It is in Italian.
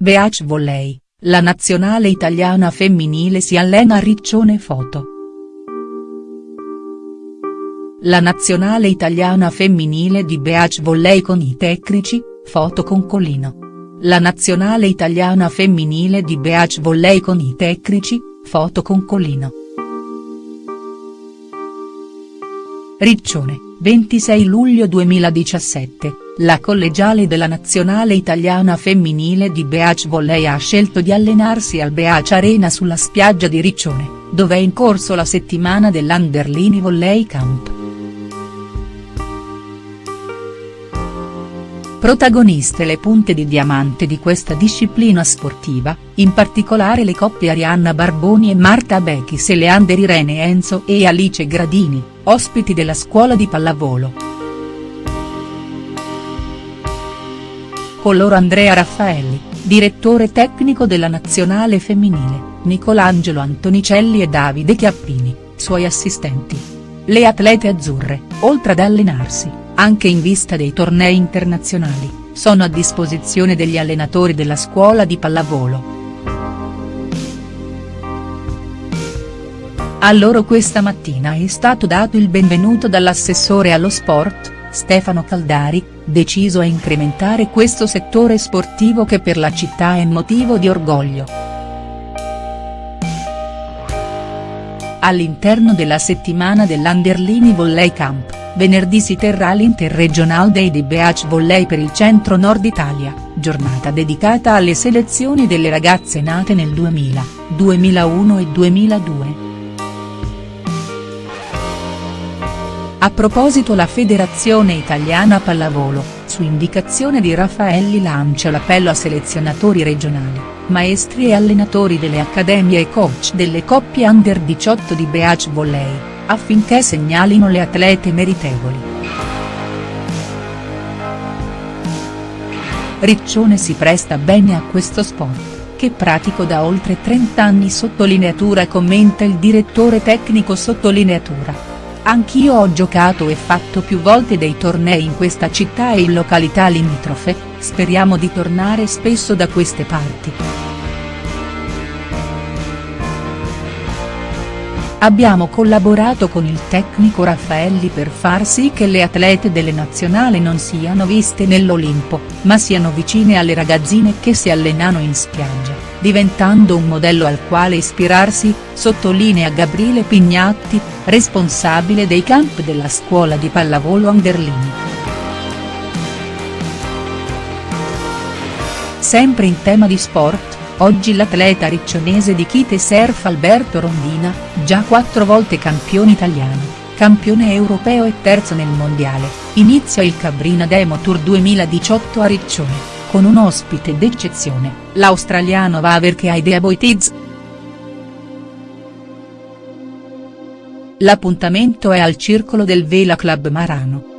Beach Volley, la nazionale italiana femminile si allena a Riccione Foto. La nazionale italiana femminile di Beach Volley con i tecnici, foto con Colino. La nazionale italiana femminile di Beach Volley con i tecnici, foto con Colino. Riccione, 26 luglio 2017, la collegiale della nazionale italiana femminile di Beach Volley ha scelto di allenarsi al Beach Arena sulla spiaggia di Riccione, dove è in corso la settimana dell'Anderlini Volley Camp. Protagoniste le punte di diamante di questa disciplina sportiva, in particolare le coppie Arianna Barboni e Marta Bechis e Leander Irene Enzo e Alice Gradini, ospiti della scuola di pallavolo. Con loro Andrea Raffaelli, direttore tecnico della nazionale femminile, Nicolangelo Antonicelli e Davide Chiappini, suoi assistenti. Le atlete azzurre, oltre ad allenarsi, anche in vista dei tornei internazionali, sono a disposizione degli allenatori della scuola di pallavolo. A loro questa mattina è stato dato il benvenuto dall'assessore allo sport, Stefano Caldari, deciso a incrementare questo settore sportivo che per la città è motivo di orgoglio. All'interno della settimana dell'Anderlini Volley Camp venerdì si terrà l'Interregional Day di Beach Volley per il centro-nord Italia, giornata dedicata alle selezioni delle ragazze nate nel 2000, 2001 e 2002. A proposito la Federazione Italiana Pallavolo, su indicazione di Raffaelli lancia l'appello a selezionatori regionali, maestri e allenatori delle accademie e coach delle coppie under 18 di Beach Volley affinché segnalino le atlete meritevoli. Riccione si presta bene a questo sport, che pratico da oltre 30 anni sottolineatura commenta il direttore tecnico sottolineatura. Anch'io ho giocato e fatto più volte dei tornei in questa città e in località limitrofe, speriamo di tornare spesso da queste parti. Abbiamo collaborato con il tecnico Raffaelli per far sì che le atlete delle nazionali non siano viste nell'Olimpo, ma siano vicine alle ragazzine che si allenano in spiaggia, diventando un modello al quale ispirarsi, sottolinea Gabriele Pignatti, responsabile dei camp della scuola di pallavolo Anderlini. Sempre in tema di sport, Oggi l'atleta riccionese di Kite Surf Alberto Rondina, già quattro volte campione italiano, campione europeo e terzo nel mondiale, inizia il Cabrina Demo Tour 2018 a Riccione, con un ospite d'eccezione, l'australiano Vaver che ha idea Boitiz. L'appuntamento è al circolo del Vela Club Marano.